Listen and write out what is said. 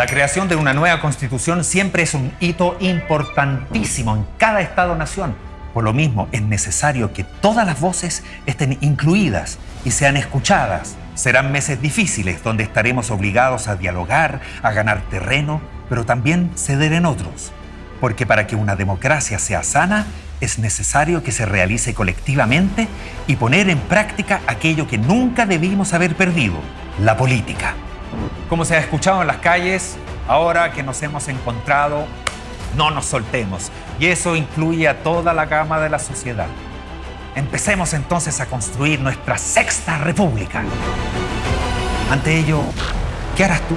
La creación de una nueva constitución siempre es un hito importantísimo en cada Estado-nación. Por lo mismo, es necesario que todas las voces estén incluidas y sean escuchadas. Serán meses difíciles donde estaremos obligados a dialogar, a ganar terreno, pero también ceder en otros. Porque para que una democracia sea sana, es necesario que se realice colectivamente y poner en práctica aquello que nunca debimos haber perdido, la política. Como se ha escuchado en las calles, ahora que nos hemos encontrado, no nos soltemos. Y eso incluye a toda la gama de la sociedad. Empecemos entonces a construir nuestra sexta república. Ante ello, ¿qué harás tú?